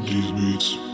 These beats.